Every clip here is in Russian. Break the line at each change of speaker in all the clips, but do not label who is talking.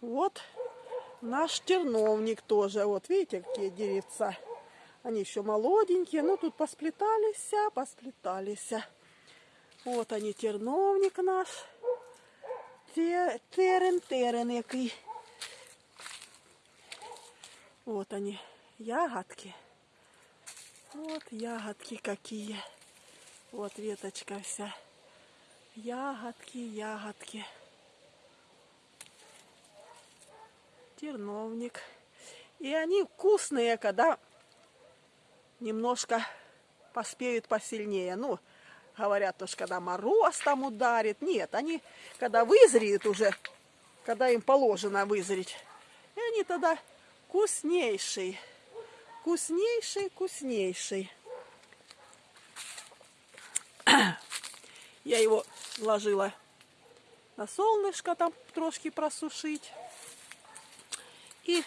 Вот наш терновник тоже. Вот видите, какие деревца. Они еще молоденькие. Ну, тут посплетались, посплетались. Вот они, терновник наш. Терен, терен який. Вот они, ягодки. Вот ягодки какие. Вот веточка вся. Ягодки, ягодки. Терновник. И они вкусные, когда немножко поспеют посильнее. Ну, говорят, уж когда мороз там ударит. Нет, они когда вызреют уже, когда им положено вызреть, и они тогда вкуснейшие. Вкуснейший, вкуснейший. Я его вложила на солнышко там трошки просушить. И,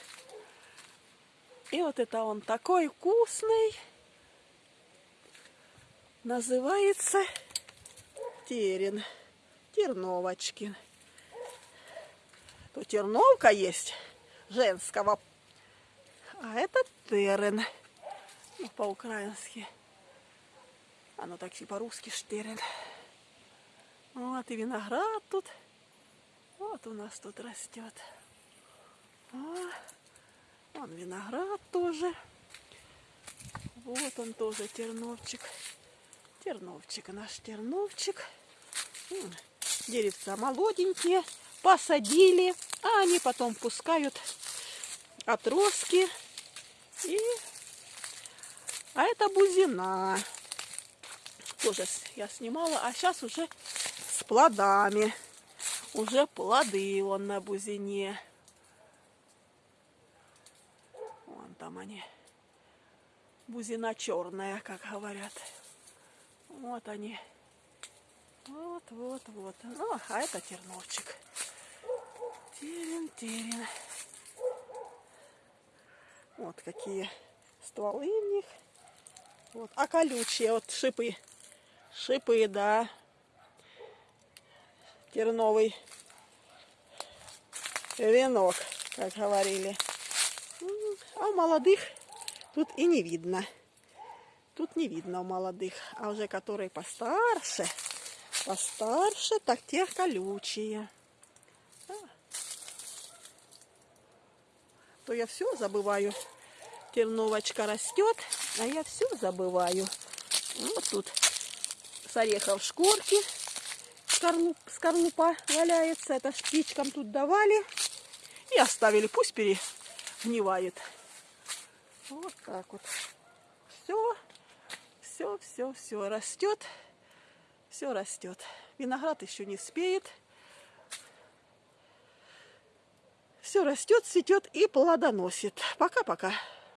и вот это он такой вкусный. Называется терен. Терновочкин. То терновка есть женского а это терен. Ну, по-украински. Оно ну, так и по-русски штерен. Вот и виноград тут. Вот у нас тут растет. О, вон виноград тоже. Вот он тоже терновчик. Терновчик, наш терновчик. Деревца молоденькие. Посадили, а они потом пускают отростки и... А это бузина. Тоже я снимала, а сейчас уже с плодами. Уже плоды вон на бузине. Вон там они. Бузина черная, как говорят. Вот они. Вот, вот, вот. Ну, а это терновчик. Терен, терен. Вот какие стволы в них. Вот. А колючие, вот шипы. Шипы, да. Терновый венок, как говорили. А у молодых тут и не видно. Тут не видно у молодых. А уже которые постарше, постарше, так те колючие. то я все забываю. Терновочка растет, а я все забываю. Вот тут с орехов шкурки скорлуп, скорлупа валяется. Это птичкам тут давали и оставили. Пусть перегнивает. Вот так вот. Все, все, все, все растет. Все растет. Виноград еще не спеет. Все растет, цветет и плодоносит. Пока-пока.